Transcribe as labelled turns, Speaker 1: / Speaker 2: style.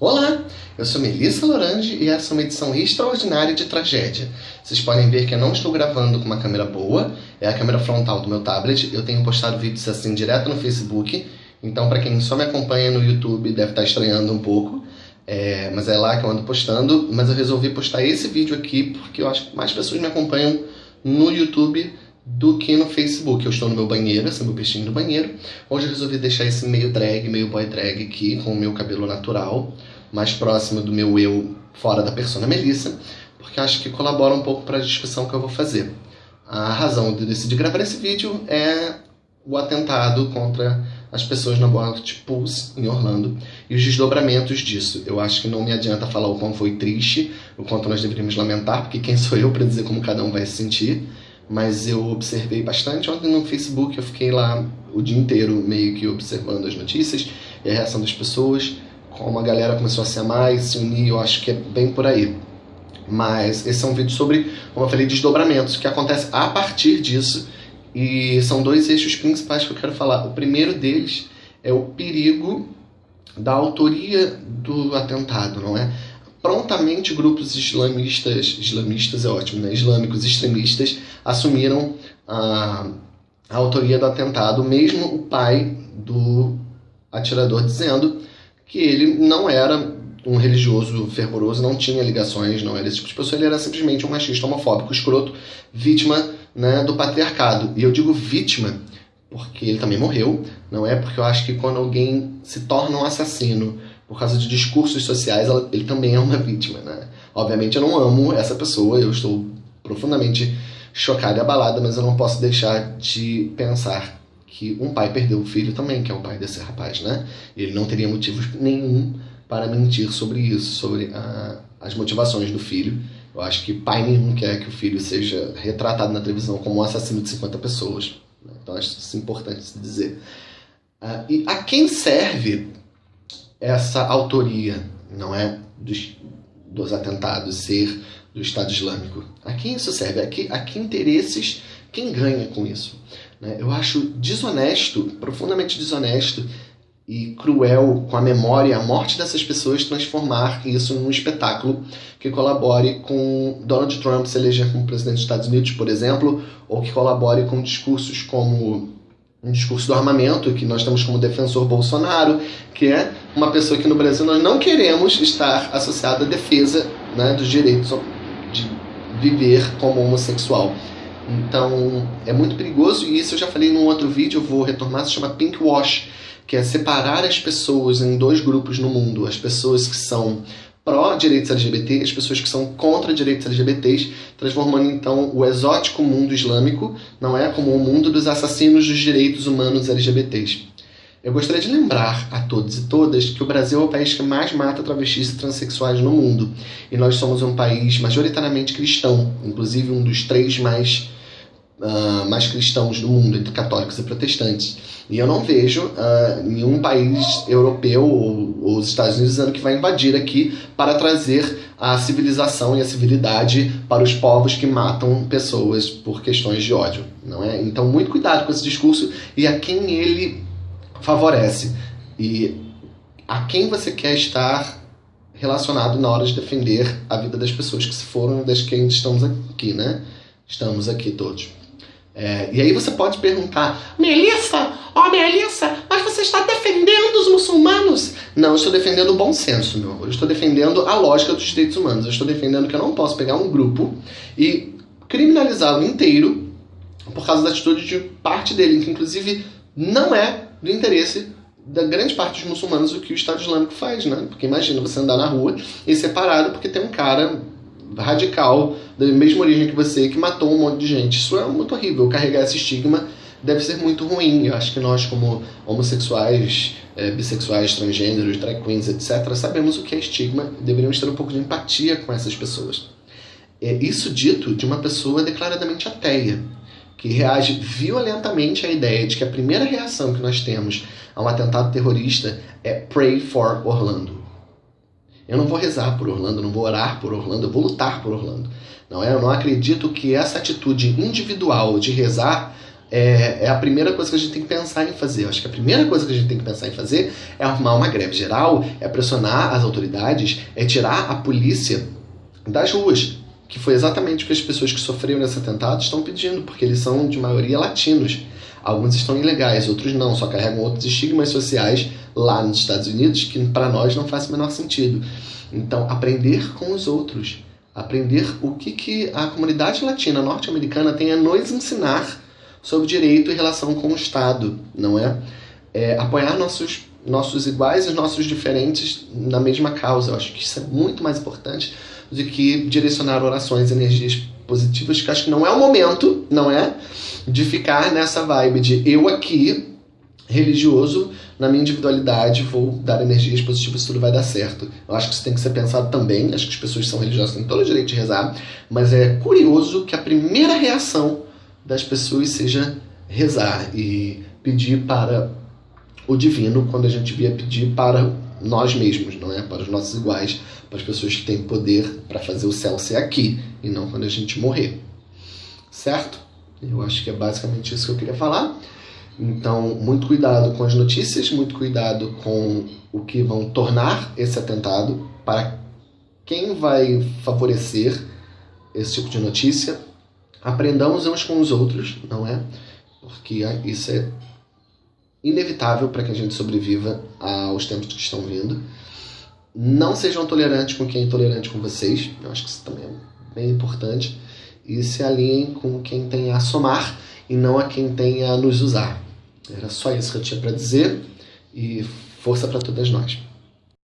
Speaker 1: Olá, eu sou Melissa Lorange e essa é uma edição extraordinária de tragédia. Vocês podem ver que eu não estou gravando com uma câmera boa, é a câmera frontal do meu tablet. Eu tenho postado vídeos assim direto no Facebook, então para quem só me acompanha no YouTube deve estar estranhando um pouco, é, mas é lá que eu ando postando. Mas eu resolvi postar esse vídeo aqui porque eu acho que mais pessoas me acompanham no YouTube do que no Facebook. Eu estou no meu banheiro, esse é meu peixinho no banheiro. Hoje eu resolvi deixar esse meio drag, meio boy drag aqui, com o meu cabelo natural, mais próximo do meu eu fora da persona Melissa, porque acho que colabora um pouco para a discussão que eu vou fazer. A razão de decidir gravar esse vídeo é o atentado contra as pessoas na Boate Pulse, em Orlando, e os desdobramentos disso. Eu acho que não me adianta falar o quão foi triste, o quanto nós deveríamos lamentar, porque quem sou eu para dizer como cada um vai se sentir mas eu observei bastante. Ontem no Facebook eu fiquei lá o dia inteiro meio que observando as notícias e a reação das pessoas, como a galera começou a se amar e se unir, eu acho que é bem por aí. Mas esse é um vídeo sobre, como eu falei, desdobramentos, que acontece a partir disso, e são dois eixos principais que eu quero falar. O primeiro deles é o perigo da autoria do atentado, não é? Prontamente grupos islamistas, islamistas é ótimo, né? islâmicos extremistas assumiram a, a autoria do atentado, mesmo o pai do atirador dizendo que ele não era um religioso fervoroso, não tinha ligações, não era esse tipo de pessoa, ele era simplesmente um machista homofóbico, escroto, vítima né, do patriarcado. E eu digo vítima porque ele também morreu, não é? Porque eu acho que quando alguém se torna um assassino por causa de discursos sociais, ela, ele também é uma vítima, né? Obviamente eu não amo essa pessoa, eu estou profundamente chocado e abalado, mas eu não posso deixar de pensar que um pai perdeu o filho também, que é o pai desse rapaz, né? Ele não teria motivo nenhum para mentir sobre isso, sobre a, as motivações do filho. Eu acho que pai nenhum quer que o filho seja retratado na televisão como um assassino de 50 pessoas. Né? Então acho isso importante se dizer. Uh, e a quem serve essa autoria, não é? Dos, dos atentados ser do Estado Islâmico. A quem isso serve? A que, a que interesses quem ganha com isso? Né? Eu acho desonesto, profundamente desonesto e cruel com a memória, a morte dessas pessoas, transformar isso num espetáculo que colabore com Donald Trump se eleger como presidente dos Estados Unidos, por exemplo, ou que colabore com discursos como um discurso do armamento, que nós temos como defensor Bolsonaro, que é uma pessoa que no Brasil nós não queremos estar associada à defesa né, dos direitos de viver como homossexual. Então é muito perigoso e isso eu já falei num outro vídeo, vou retornar, se chama Pink Wash, que é separar as pessoas em dois grupos no mundo, as pessoas que são pró-direitos LGBT, as pessoas que são contra direitos LGBTs, transformando então o exótico mundo islâmico, não é, como o mundo dos assassinos dos direitos humanos LGBTs. Eu gostaria de lembrar a todos e todas que o Brasil é o país que mais mata travestis e transexuais no mundo. E nós somos um país majoritariamente cristão, inclusive um dos três mais uh, mais cristãos do mundo, entre católicos e protestantes. E eu não vejo uh, nenhum país europeu ou, ou os Estados Unidos dizendo que vai invadir aqui para trazer a civilização e a civilidade para os povos que matam pessoas por questões de ódio, não é? Então, muito cuidado com esse discurso e a quem ele favorece e a quem você quer estar relacionado na hora de defender a vida das pessoas que se foram das quem estamos aqui, né? Estamos aqui todos. É, e aí você pode perguntar, Melissa, ó oh, Melissa, mas você está defendendo os muçulmanos? Não, eu estou defendendo o bom senso, meu amor. Eu estou defendendo a lógica dos direitos humanos. Eu estou defendendo que eu não posso pegar um grupo e criminalizá-lo inteiro por causa da atitude de parte dele, que inclusive não é do interesse da grande parte dos muçulmanos o que o Estado Islâmico faz, né? Porque imagina você andar na rua e separado porque tem um cara radical, da mesma origem que você, que matou um monte de gente. Isso é muito horrível. Carregar esse estigma deve ser muito ruim. Eu acho que nós, como homossexuais, é, bissexuais, transgêneros, drag queens, etc., sabemos o que é estigma e deveríamos ter um pouco de empatia com essas pessoas. É isso dito de uma pessoa declaradamente ateia, que reage violentamente à ideia de que a primeira reação que nós temos a um atentado terrorista é Pray for Orlando. Eu não vou rezar por Orlando, não vou orar por Orlando, eu vou lutar por Orlando. Não é? Eu não acredito que essa atitude individual de rezar é, é, a primeira coisa que a gente tem que pensar em fazer. Eu acho que a primeira coisa que a gente tem que pensar em fazer é arrumar uma greve geral, é pressionar as autoridades, é tirar a polícia das ruas, que foi exatamente o que as pessoas que sofreram nesse atentado estão pedindo, porque eles são de maioria latinos. Alguns estão ilegais, outros não, só carregam outros estigmas sociais lá nos Estados Unidos que para nós não faz o menor sentido. Então, aprender com os outros, aprender o que, que a comunidade latina norte-americana tem a nos ensinar sobre direito e relação com o Estado, não é? é apoiar nossos, nossos iguais e nossos diferentes na mesma causa. Eu acho que isso é muito mais importante do que direcionar orações energias positivas, que acho que não é o momento, não é? De ficar nessa vibe de eu aqui, religioso, na minha individualidade, vou dar energias positivas, tudo vai dar certo. Eu acho que isso tem que ser pensado também. Acho que as pessoas que são religiosas têm todo o direito de rezar, mas é curioso que a primeira reação das pessoas seja rezar e pedir para o divino quando a gente devia pedir para nós mesmos, não é? Para os nossos iguais, para as pessoas que têm poder para fazer o céu ser aqui e não quando a gente morrer. Certo? Eu acho que é basicamente isso que eu queria falar. Então, muito cuidado com as notícias, muito cuidado com o que vão tornar esse atentado, para quem vai favorecer esse tipo de notícia. Aprendamos uns com os outros, não é? Porque isso é inevitável para que a gente sobreviva aos tempos que estão vindo. Não sejam tolerantes com quem é intolerante com vocês, eu acho que isso também é bem importante. E se alinhem com quem tem a somar e não a quem tem a nos usar. Era só isso que eu tinha para dizer e força para todas nós.